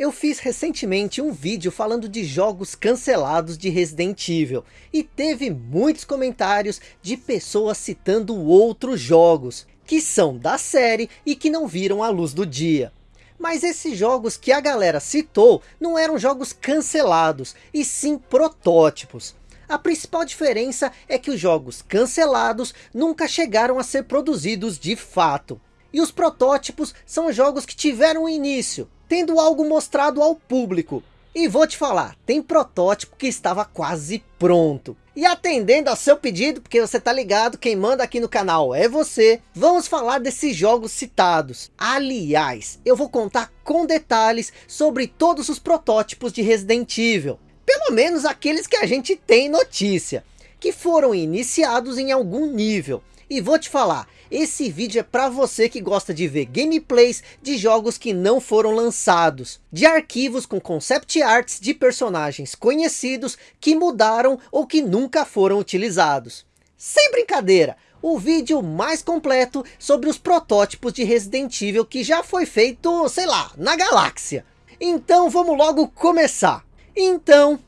Eu fiz recentemente um vídeo falando de jogos cancelados de Resident Evil. E teve muitos comentários de pessoas citando outros jogos. Que são da série e que não viram a luz do dia. Mas esses jogos que a galera citou não eram jogos cancelados, e sim protótipos. A principal diferença é que os jogos cancelados nunca chegaram a ser produzidos de fato. E os protótipos são jogos que tiveram início, tendo algo mostrado ao público. E vou te falar, tem protótipo que estava quase pronto. E atendendo ao seu pedido, porque você tá ligado, quem manda aqui no canal é você, vamos falar desses jogos citados. Aliás, eu vou contar com detalhes sobre todos os protótipos de Resident Evil. Pelo menos aqueles que a gente tem notícia, que foram iniciados em algum nível. E vou te falar, esse vídeo é para você que gosta de ver gameplays de jogos que não foram lançados. De arquivos com concept arts de personagens conhecidos que mudaram ou que nunca foram utilizados. Sem brincadeira, o vídeo mais completo sobre os protótipos de Resident Evil que já foi feito, sei lá, na galáxia. Então vamos logo começar. Então...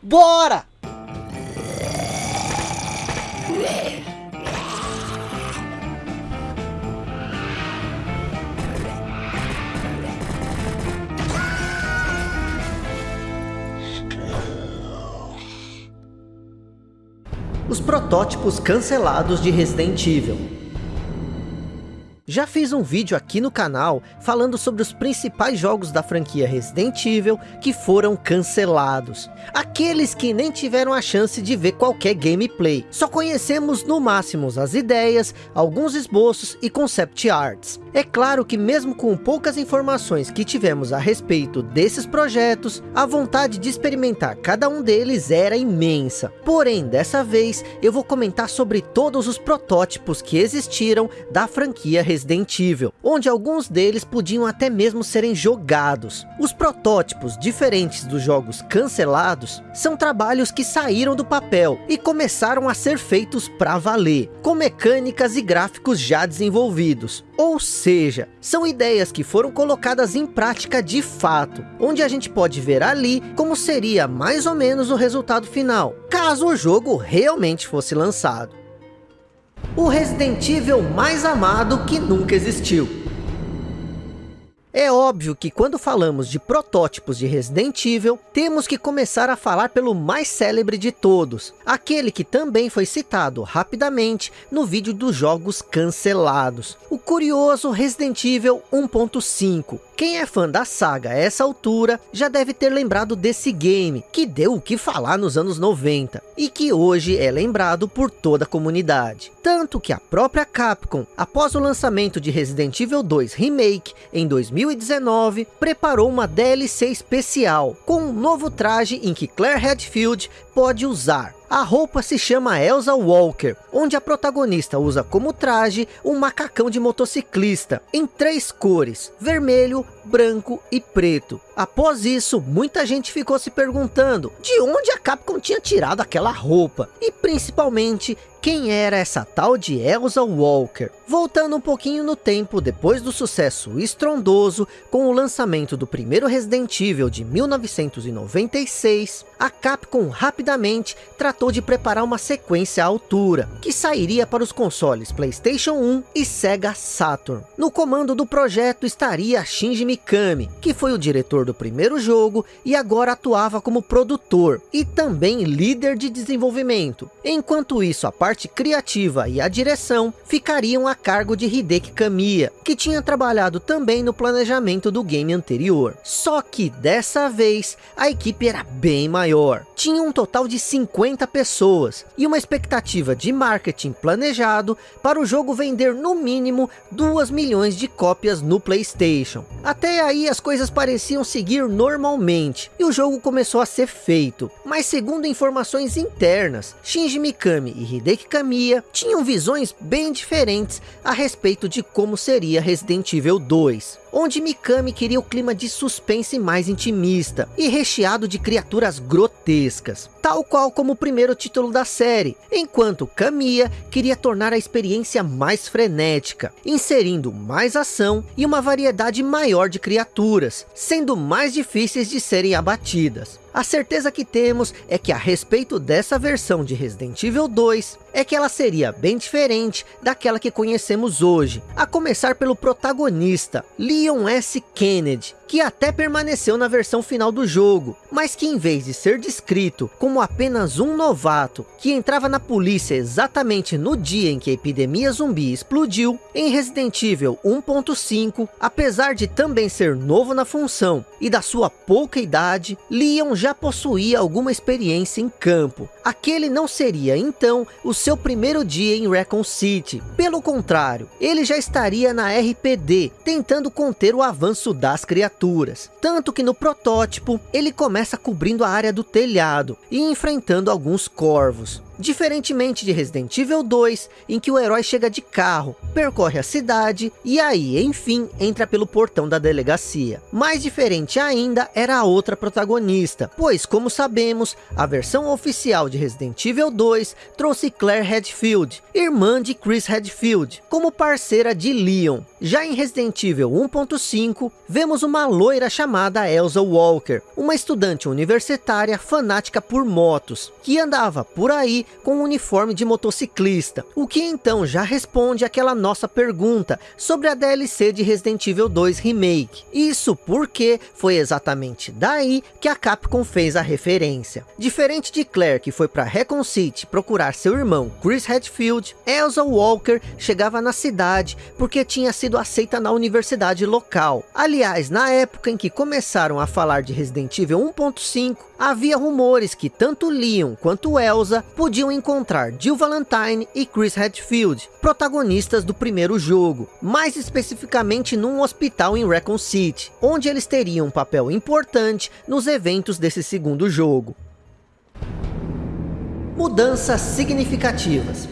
Bora! Os protótipos cancelados de Resident Evil. Já fiz um vídeo aqui no canal falando sobre os principais jogos da franquia Resident Evil que foram cancelados. Aqueles que nem tiveram a chance de ver qualquer gameplay. Só conhecemos no máximo as ideias, alguns esboços e concept arts. É claro que mesmo com poucas informações que tivemos a respeito desses projetos, a vontade de experimentar cada um deles era imensa. Porém, dessa vez, eu vou comentar sobre todos os protótipos que existiram da franquia Resident Evil, onde alguns deles podiam até mesmo serem jogados. Os protótipos, diferentes dos jogos cancelados, são trabalhos que saíram do papel e começaram a ser feitos para valer, com mecânicas e gráficos já desenvolvidos. Ou seja, são ideias que foram colocadas em prática de fato, onde a gente pode ver ali como seria mais ou menos o resultado final, caso o jogo realmente fosse lançado. O Resident Evil mais amado que nunca existiu. É óbvio que quando falamos de protótipos de Resident Evil, temos que começar a falar pelo mais célebre de todos, aquele que também foi citado rapidamente no vídeo dos jogos cancelados, o curioso Resident Evil 1.5. Quem é fã da saga a essa altura já deve ter lembrado desse game, que deu o que falar nos anos 90, e que hoje é lembrado por toda a comunidade. Tanto que a própria Capcom, após o lançamento de Resident Evil 2 Remake em 2000, 2019, preparou uma DLC especial, com um novo traje em que Claire Redfield pode usar. A roupa se chama Elsa Walker, onde a protagonista usa como traje um macacão de motociclista, em três cores, vermelho, branco e preto. Após isso, muita gente ficou se perguntando de onde a Capcom tinha tirado aquela roupa, e principalmente quem era essa tal de Elsa Walker. Voltando um pouquinho no tempo, depois do sucesso estrondoso com o lançamento do primeiro Resident Evil de 1996, a Capcom rapidamente tratou de preparar uma sequência à altura, que sairia para os consoles Playstation 1 e Sega Saturn. No comando do projeto estaria Shinji Mikami, que foi o diretor do primeiro jogo e agora atuava como produtor e também líder de desenvolvimento. Enquanto isso, a parte criativa e a direção ficariam a cargo de Hideki Kamiya, que tinha trabalhado também no planejamento do game anterior. Só que dessa vez a equipe era bem maior. Tinha um total de 50 pessoas e uma expectativa de marketing planejado para o jogo vender no mínimo 2 milhões de cópias no Playstation. Até aí as coisas pareciam seguir normalmente e o jogo começou a ser feito. Mas segundo informações internas, Shinji Mikami e Hideki Kamiya tinham visões bem diferentes a respeito de como seria Resident Evil 2. Onde Mikami queria o clima de suspense mais intimista e recheado de criaturas grotescas, tal qual como o primeiro título da série, enquanto Kamiya queria tornar a experiência mais frenética, inserindo mais ação e uma variedade maior de criaturas, sendo mais difíceis de serem abatidas. A certeza que temos é que a respeito dessa versão de Resident Evil 2, é que ela seria bem diferente daquela que conhecemos hoje, a começar pelo protagonista, Leon S. Kennedy, que até permaneceu na versão final do jogo, mas que em vez de ser descrito como apenas um novato, que entrava na polícia exatamente no dia em que a epidemia zumbi explodiu, em Resident Evil 1.5, apesar de também ser novo na função e da sua pouca idade, Leon já possuía alguma experiência em campo. Aquele não seria então o seu primeiro dia em Recon City. Pelo contrário, ele já estaria na RPD, tentando conter o avanço das criaturas tanto que no protótipo, ele começa cobrindo a área do telhado e enfrentando alguns corvos. Diferentemente de Resident Evil 2, em que o herói chega de carro, percorre a cidade e aí, enfim, entra pelo portão da delegacia. Mais diferente ainda era a outra protagonista, pois, como sabemos, a versão oficial de Resident Evil 2 trouxe Claire Redfield, irmã de Chris Redfield, como parceira de Leon. Já em Resident Evil 1.5, vemos uma loira chamada Elsa Walker, uma estudante universitária fanática por motos, que andava por aí com um uniforme de motociclista, o que então já responde aquela nossa pergunta sobre a DLC de Resident Evil 2 Remake. Isso porque foi exatamente daí que a Capcom fez a referência. Diferente de Claire que foi para Recon City procurar seu irmão Chris Redfield, Elsa Walker chegava na cidade porque tinha sido aceita na universidade local. Aliás, na época em que começaram a falar de Resident Evil 1.5, havia rumores que tanto Leon quanto Elsa podiam encontrar Jill Valentine e Chris Redfield, protagonistas do primeiro jogo, mais especificamente num hospital em Recon City, onde eles teriam um papel importante nos eventos desse segundo jogo. Mudanças significativas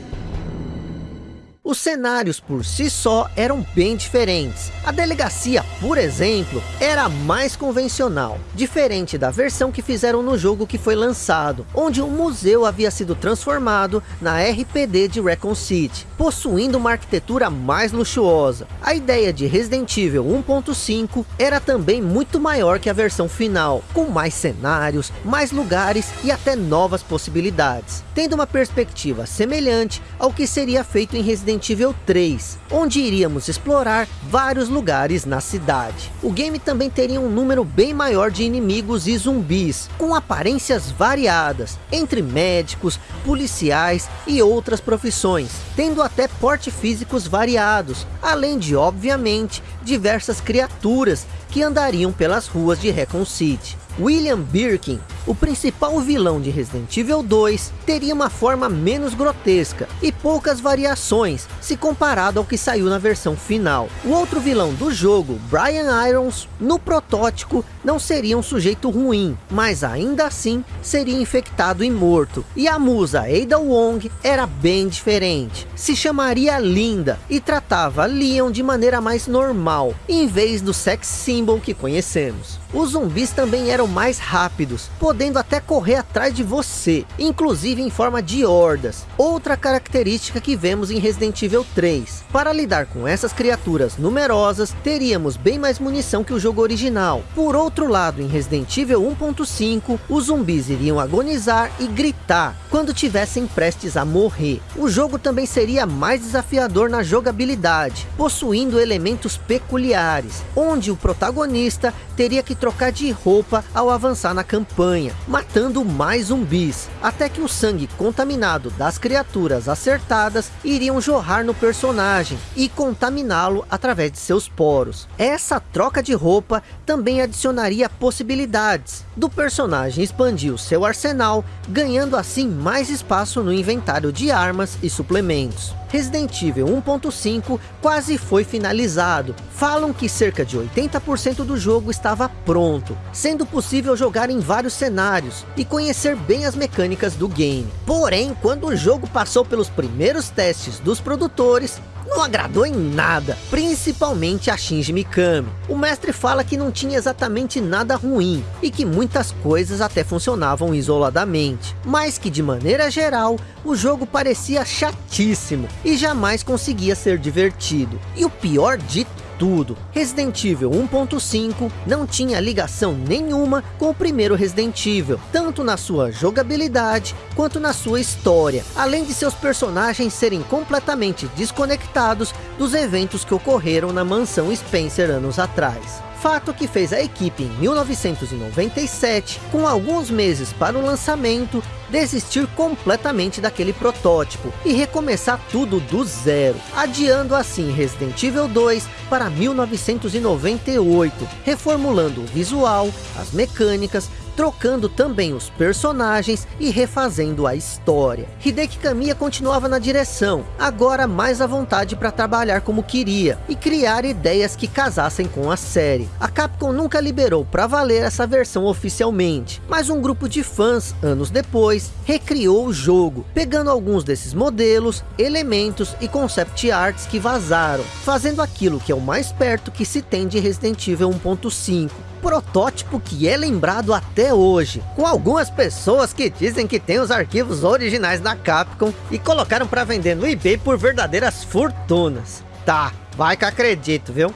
os cenários por si só eram bem diferentes. A delegacia, por exemplo, era mais convencional, diferente da versão que fizeram no jogo que foi lançado, onde o museu havia sido transformado na RPD de Recon City, possuindo uma arquitetura mais luxuosa. A ideia de Resident Evil 1.5 era também muito maior que a versão final, com mais cenários, mais lugares e até novas possibilidades, tendo uma perspectiva semelhante ao que seria feito em Resident Resident Evil 3, onde iríamos explorar vários lugares na cidade. O game também teria um número bem maior de inimigos e zumbis, com aparências variadas, entre médicos, policiais e outras profissões, tendo até porte físicos variados, além de, obviamente, diversas criaturas que andariam pelas ruas de Recon City. William Birkin, o principal vilão de Resident Evil 2, teria uma forma menos grotesca e poucas variações se comparado ao que saiu na versão final. O outro vilão do jogo, Brian Irons, no protótipo não seria um sujeito ruim, mas ainda assim seria infectado e morto. E a musa Ada Wong era bem diferente. Se chamaria Linda e tratava Leon de maneira mais normal, em vez do sex symbol que conhecemos. Os zumbis também eram mais rápidos, podendo até correr atrás de você, inclusive em forma de hordas. Outra característica que vemos em Resident Evil 3. Para lidar com essas criaturas numerosas, teríamos bem mais munição que o jogo original. Por outro lado, em Resident Evil 1.5, os zumbis iriam agonizar e gritar quando tivessem prestes a morrer. O jogo também seria mais desafiador na jogabilidade, possuindo elementos peculiares, onde o protagonista teria que trocar de roupa ao avançar na campanha, matando mais zumbis, até que o sangue contaminado das criaturas acertadas iriam jorrar no personagem e contaminá-lo através de seus poros. Essa troca de roupa também adicionaria possibilidades do personagem expandir o seu arsenal, ganhando assim mais espaço no inventário de armas e suplementos. Resident Evil 1.5 quase foi finalizado. Falam que cerca de 80% do jogo estava pronto, sendo possível jogar em vários cenários e conhecer bem as mecânicas do game. Porém, quando o jogo passou pelos primeiros testes dos produtores, não agradou em nada, principalmente a Shinji Mikami. O mestre fala que não tinha exatamente nada ruim, e que muitas coisas até funcionavam isoladamente, mas que de maneira geral, o jogo parecia chatíssimo, e jamais conseguia ser divertido. E o pior de tudo. Resident Evil 1.5 não tinha ligação nenhuma com o primeiro Resident Evil, tanto na sua jogabilidade quanto na sua história, além de seus personagens serem completamente desconectados dos eventos que ocorreram na mansão Spencer anos atrás. Fato que fez a equipe em 1997, com alguns meses para o lançamento, desistir completamente daquele protótipo e recomeçar tudo do zero, adiando assim Resident Evil 2 para 1998, reformulando o visual, as mecânicas, trocando também os personagens e refazendo a história. Hideki Kamiya continuava na direção, agora mais à vontade para trabalhar como queria, e criar ideias que casassem com a série. A Capcom nunca liberou para valer essa versão oficialmente, mas um grupo de fãs, anos depois, recriou o jogo, pegando alguns desses modelos, elementos e concept arts que vazaram, fazendo aquilo que é o mais perto que se tem de Resident Evil 1.5 protótipo que é lembrado até hoje, com algumas pessoas que dizem que tem os arquivos originais da Capcom e colocaram para vender no eBay por verdadeiras fortunas. Tá, vai que acredito, viu?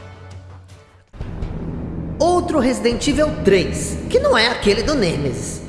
Outro Resident Evil 3, que não é aquele do Nemesis.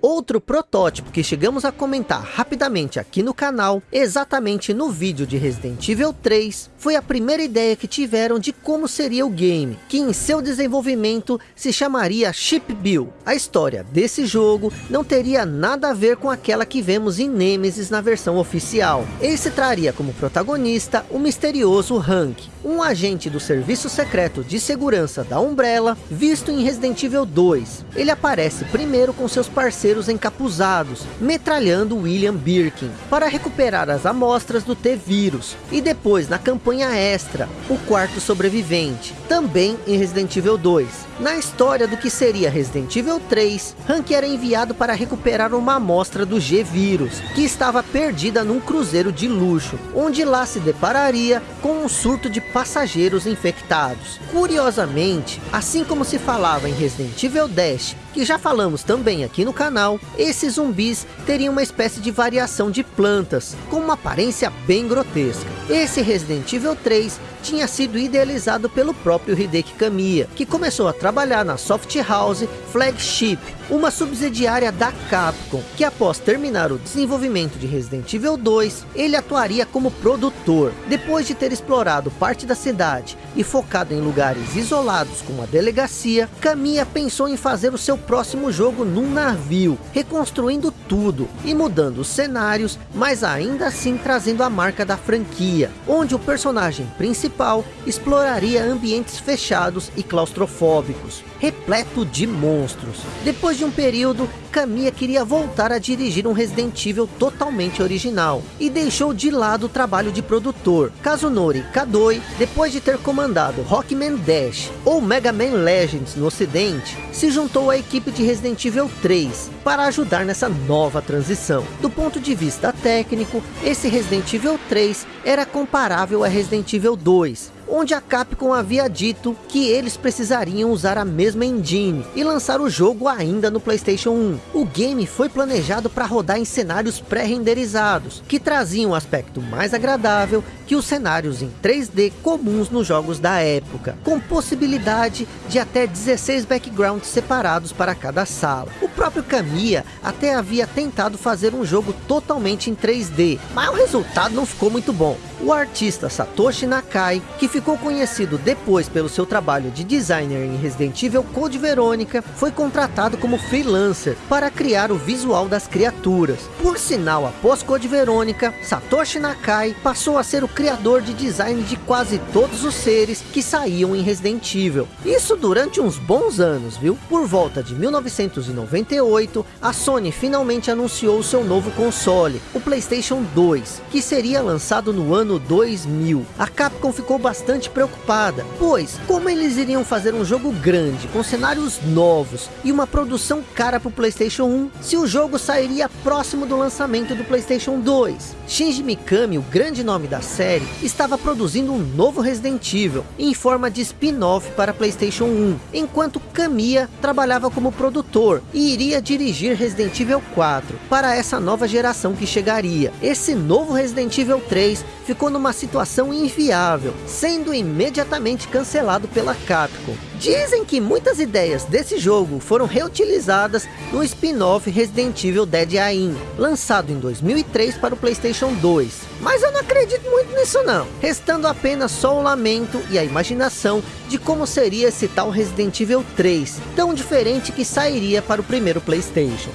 Outro protótipo que chegamos a comentar rapidamente aqui no canal, exatamente no vídeo de Resident Evil 3, foi a primeira ideia que tiveram de como seria o game, que em seu desenvolvimento se chamaria Ship Bill. A história desse jogo não teria nada a ver com aquela que vemos em Nemesis na versão oficial. Esse traria como protagonista o misterioso Hank, um agente do serviço secreto de segurança da Umbrella, visto em Resident Evil 2. Ele aparece primeiro com seus parceiros encapuzados, metralhando William Birkin, para recuperar as amostras do T-Vírus, e depois na campanha extra, o quarto sobrevivente, também em Resident Evil 2. Na história do que seria Resident Evil 3, Hank era enviado para recuperar uma amostra do G-Vírus, que estava perdida num cruzeiro de luxo, onde lá se depararia com um surto de passageiros infectados. Curiosamente, assim como se falava em Resident Evil Dash, que já falamos também aqui no canal, esses zumbis teriam uma espécie de variação de plantas, com uma aparência bem grotesca. Esse Resident Evil 3 tinha sido idealizado pelo próprio Hideki Kamiya, que começou a trabalhar na Soft House Flagship, uma subsidiária da Capcom, que após terminar o desenvolvimento de Resident Evil 2, ele atuaria como produtor. Depois de ter explorado parte da cidade e focado em lugares isolados como a delegacia, Kamiya pensou em fazer o seu próximo jogo num navio, reconstruindo tudo e mudando os cenários, mas ainda assim trazendo a marca da franquia, onde o personagem principal exploraria ambientes fechados e claustrofóbicos, repleto de monstros. Depois de um período, Kamiya queria voltar a dirigir um Resident Evil totalmente original, e deixou de lado o trabalho de produtor. Kazunori Kadoi, depois de ter comandado Rockman Dash, ou Mega Man Legends no ocidente, se juntou à equipe de Resident Evil 3, para ajudar nessa nova transição. Do ponto de vista técnico, esse Resident Evil 3 era comparável a Resident Evil 2, onde a Capcom havia dito que eles precisariam usar a mesma engine e lançar o jogo ainda no Playstation 1. O game foi planejado para rodar em cenários pré-renderizados, que traziam um aspecto mais agradável que os cenários em 3D comuns nos jogos da época, com possibilidade de até 16 backgrounds separados para cada sala. O próprio Kamiya até havia tentado fazer um jogo totalmente em 3D, mas o resultado não ficou muito bom. O artista Satoshi Nakai, que ficou conhecido depois pelo seu trabalho de designer em Resident Evil Code Verônica, foi contratado como freelancer para criar o visual das criaturas. Por sinal, após Code Verônica, Satoshi Nakai passou a ser o criador de design de quase todos os seres que saíam em Resident Evil. Isso durante uns bons anos, viu? Por volta de 1998, a Sony finalmente anunciou seu novo console, o Playstation 2, que seria lançado no ano ano 2000. A Capcom ficou bastante preocupada, pois como eles iriam fazer um jogo grande, com cenários novos e uma produção cara para o Playstation 1, se o jogo sairia próximo do lançamento do Playstation 2. Shinji Mikami, o grande nome da série, estava produzindo um novo Resident Evil, em forma de spin-off para Playstation 1, enquanto Kamiya trabalhava como produtor e iria dirigir Resident Evil 4 para essa nova geração que chegaria. Esse novo Resident Evil 3 ficou numa situação inviável, sendo imediatamente cancelado pela Capcom. Dizem que muitas ideias desse jogo foram reutilizadas no spin-off Resident Evil Dead Aim, lançado em 2003 para o Playstation 2. Mas eu não acredito muito nisso não, restando apenas só o lamento e a imaginação de como seria esse tal Resident Evil 3, tão diferente que sairia para o primeiro Playstation.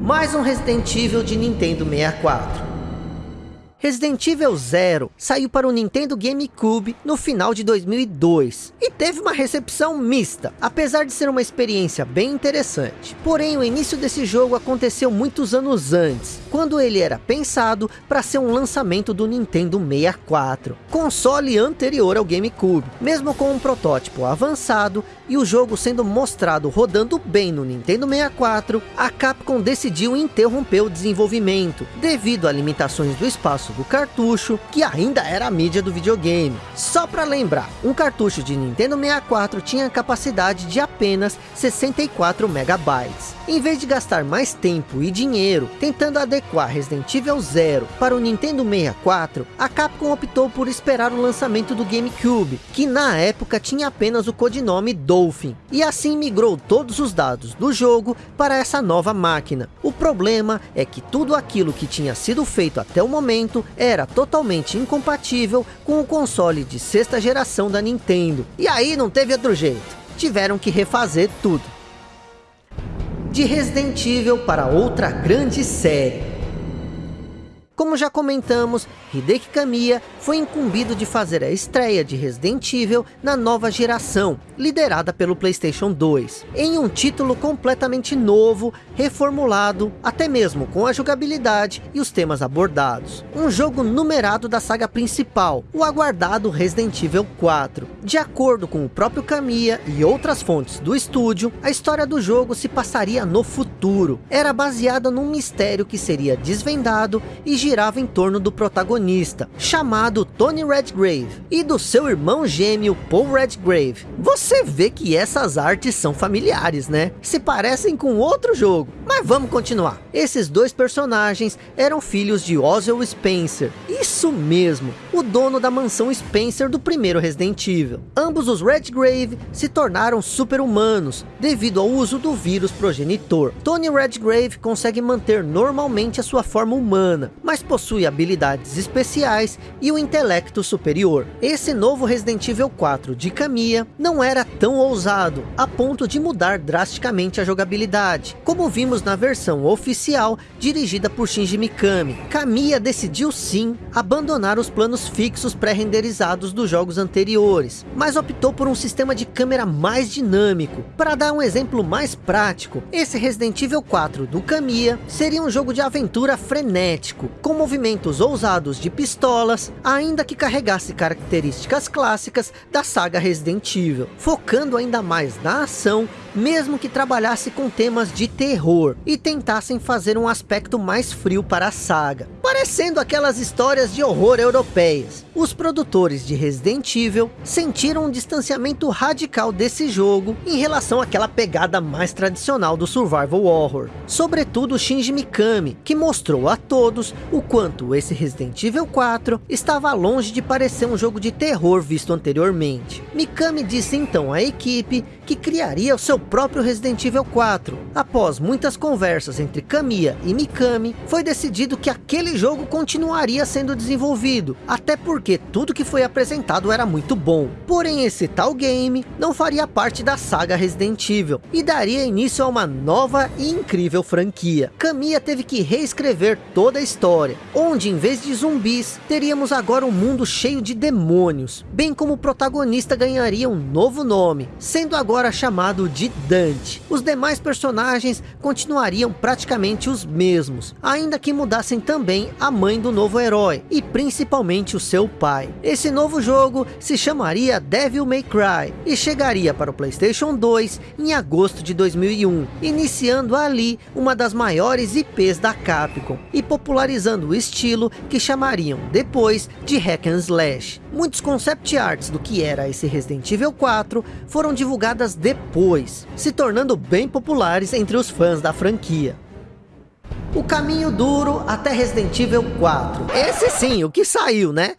Mais um Resident Evil de Nintendo 64. Resident Evil Zero saiu para o Nintendo GameCube no final de 2002 e teve uma recepção mista, apesar de ser uma experiência bem interessante. Porém, o início desse jogo aconteceu muitos anos antes, quando ele era pensado para ser um lançamento do Nintendo 64, console anterior ao GameCube. Mesmo com um protótipo avançado e o jogo sendo mostrado rodando bem no Nintendo 64, a Capcom decidiu interromper o desenvolvimento, devido a limitações do espaço do cartucho, que ainda era a mídia do videogame. Só para lembrar, um cartucho de Nintendo 64 tinha capacidade de apenas 64 megabytes. Em vez de gastar mais tempo e dinheiro tentando adequar Resident Evil Zero para o Nintendo 64, a Capcom optou por esperar o lançamento do GameCube, que na época tinha apenas o codinome Dolphin, e assim migrou todos os dados do jogo para essa nova máquina. O problema é que tudo aquilo que tinha sido feito até o momento era totalmente incompatível com o console de sexta geração da Nintendo. E aí não teve outro jeito, tiveram que refazer tudo. De Resident Evil para outra grande série. Como já comentamos, Hideki Kamiya foi incumbido de fazer a estreia de Resident Evil na nova geração, liderada pelo Playstation 2, em um título completamente novo, reformulado, até mesmo com a jogabilidade e os temas abordados. Um jogo numerado da saga principal, o aguardado Resident Evil 4. De acordo com o próprio Kamiya e outras fontes do estúdio, a história do jogo se passaria no futuro. Era baseada num mistério que seria desvendado e girava em torno do protagonista, chamado Tony Redgrave, e do seu irmão gêmeo Paul Redgrave. Você vê que essas artes são familiares, né? Se parecem com outro jogo. Mas vamos continuar. Esses dois personagens eram filhos de Oswald Spencer. Isso mesmo, o dono da mansão Spencer do primeiro Resident Evil. Ambos os Redgrave se tornaram super-humanos, devido ao uso do vírus progenitor. Tony Redgrave consegue manter normalmente a sua forma humana, mas possui habilidades especiais e o intelecto superior. Esse novo Resident Evil 4 de Kamiya não era tão ousado, a ponto de mudar drasticamente a jogabilidade, como vimos na versão oficial dirigida por Shinji Mikami. Kamiya decidiu sim abandonar os planos fixos pré-renderizados dos jogos anteriores, mas optou por um sistema de câmera mais dinâmico. Para dar um exemplo mais prático, esse Resident Evil 4 do Kamiya seria um jogo de aventura frenético, com movimentos ousados de pistolas, ainda que carregasse características clássicas da saga Resident Evil, focando ainda mais na ação mesmo que trabalhasse com temas de terror e tentassem fazer um aspecto mais frio para a saga, parecendo aquelas histórias de horror europeias. Os produtores de Resident Evil sentiram um distanciamento radical desse jogo em relação àquela pegada mais tradicional do survival horror, sobretudo Shinji Mikami, que mostrou a todos o quanto esse Resident Evil 4 estava longe de parecer um jogo de terror visto anteriormente. Mikami disse então à equipe que criaria o seu próprio Resident Evil 4. Após muitas conversas entre Kamiya e Mikami, foi decidido que aquele jogo continuaria sendo desenvolvido, até porque tudo que foi apresentado era muito bom. Porém, esse tal game não faria parte da saga Resident Evil, e daria início a uma nova e incrível franquia. Kamiya teve que reescrever toda a história, onde em vez de zumbis, teríamos agora um mundo cheio de demônios, bem como o protagonista ganharia um novo nome, sendo agora chamado de de Dante. Os demais personagens continuariam praticamente os mesmos, ainda que mudassem também a mãe do novo herói, e principalmente o seu pai. Esse novo jogo se chamaria Devil May Cry, e chegaria para o Playstation 2 em agosto de 2001, iniciando ali uma das maiores IPs da Capcom, e popularizando o estilo que chamariam depois de Hack and Slash. Muitos concept arts do que era esse Resident Evil 4 foram divulgadas depois, se tornando bem populares entre os fãs da franquia. O caminho duro até Resident Evil 4. Esse sim, o que saiu, né?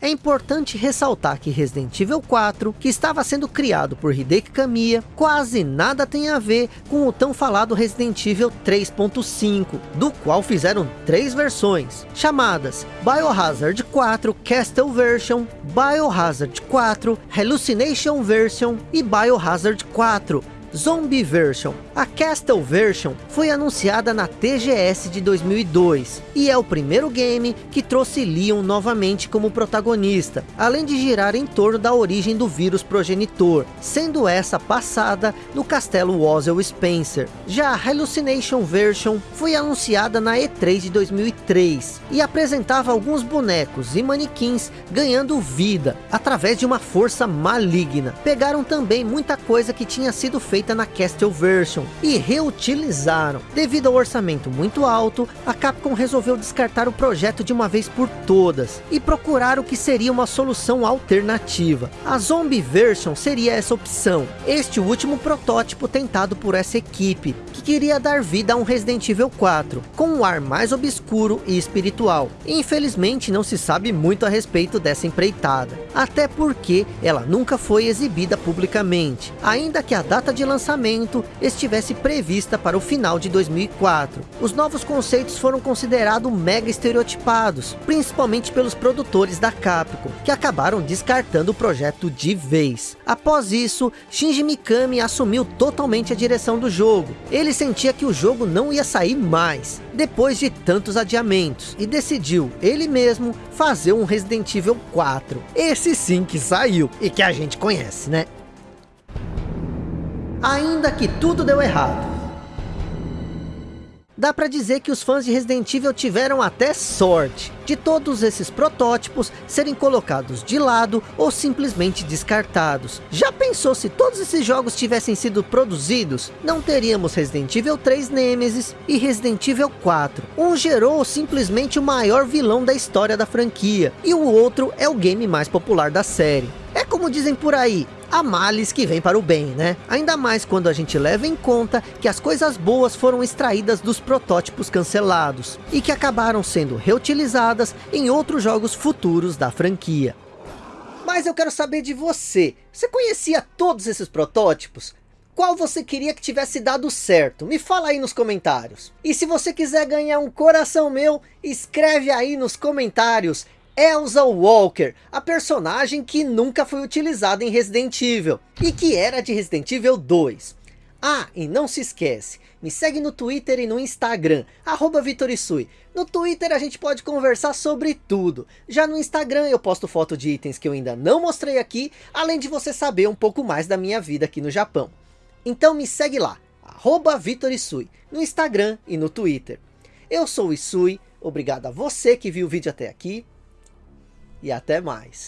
É importante ressaltar que Resident Evil 4, que estava sendo criado por Hideki Kamiya, quase nada tem a ver com o tão falado Resident Evil 3.5, do qual fizeram três versões, chamadas Biohazard 4 Castle Version, Biohazard 4 Hallucination Version e Biohazard 4 Zombie Version. A Castle Version foi anunciada na TGS de 2002 e é o primeiro game que trouxe Leon novamente como protagonista, além de girar em torno da origem do vírus progenitor, sendo essa passada no castelo Wozzel Spencer. Já a Hallucination Version foi anunciada na E3 de 2003 e apresentava alguns bonecos e manequins ganhando vida através de uma força maligna. Pegaram também muita coisa que tinha sido feita na Castle Version e reutilizaram. Devido ao orçamento muito alto, a Capcom resolveu descartar o projeto de uma vez por todas e procurar o que seria uma solução alternativa. A Zombie Version seria essa opção, este último protótipo tentado por essa equipe, que queria dar vida a um Resident Evil 4, com um ar mais obscuro e espiritual. Infelizmente não se sabe muito a respeito dessa empreitada, até porque ela nunca foi exibida publicamente, ainda que a data de lançamento lançamento estivesse prevista para o final de 2004. Os novos conceitos foram considerados mega estereotipados, principalmente pelos produtores da Capcom, que acabaram descartando o projeto de vez. Após isso, Shinji Mikami assumiu totalmente a direção do jogo. Ele sentia que o jogo não ia sair mais, depois de tantos adiamentos, e decidiu, ele mesmo, fazer um Resident Evil 4. Esse sim que saiu, e que a gente conhece, né? Ainda que tudo deu errado. Dá pra dizer que os fãs de Resident Evil tiveram até sorte de todos esses protótipos serem colocados de lado ou simplesmente descartados. Já pensou se todos esses jogos tivessem sido produzidos? Não teríamos Resident Evil 3 Nemesis e Resident Evil 4. Um gerou simplesmente o maior vilão da história da franquia e o outro é o game mais popular da série. É como dizem por aí, há males que vem para o bem, né? Ainda mais quando a gente leva em conta que as coisas boas foram extraídas dos protótipos cancelados e que acabaram sendo reutilizadas em outros jogos futuros da franquia. Mas eu quero saber de você, você conhecia todos esses protótipos? Qual você queria que tivesse dado certo? Me fala aí nos comentários. E se você quiser ganhar um coração meu, escreve aí nos comentários Elsa Walker, a personagem que nunca foi utilizada em Resident Evil e que era de Resident Evil 2. Ah, e não se esquece, me segue no Twitter e no Instagram, arroba Vitorisui. No Twitter a gente pode conversar sobre tudo. Já no Instagram eu posto foto de itens que eu ainda não mostrei aqui, além de você saber um pouco mais da minha vida aqui no Japão. Então me segue lá, arroba Vitorisui, no Instagram e no Twitter. Eu sou o Isui, obrigado a você que viu o vídeo até aqui, e até mais.